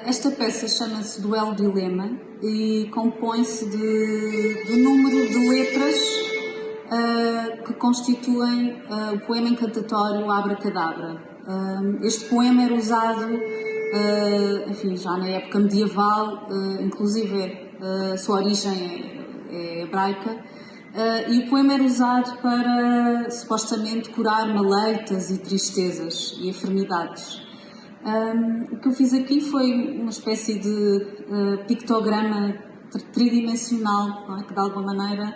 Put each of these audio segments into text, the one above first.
Esta peça chama-se Duelo Dilema e compõe-se de, do número de letras uh, que constituem uh, o poema encantatório Abra Cadabra. Uh, este poema era usado, enfim, já na época medieval, inclusive a sua origem é, é hebraica, e o poema era usado para supostamente curar maleitas e tristezas e enfermidades. Um, o que eu fiz aqui foi uma espécie de uh, pictograma tridimensional, é? que de alguma maneira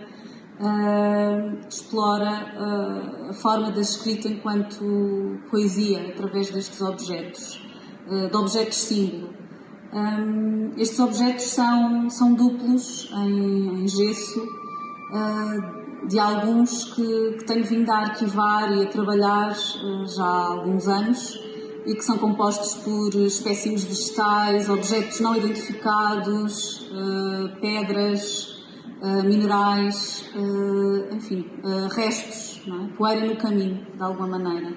uh, explora uh, a forma da escrita enquanto poesia, através destes objetos, de objetos símbolo. Um, estes objetos são, são duplos em, em gesso, de alguns que, que tenho vindo a arquivar e a trabalhar já há alguns anos e que são compostos por espécimes vegetais, objetos não identificados, uh, pedras, uh, minerais, uh, enfim, restos, é? poeira no caminho, de alguma maneira,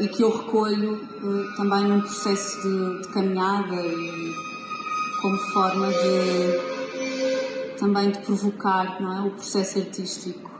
e que eu recolho também num processo de, de caminhada e como forma de também de provocar é? o processo artístico.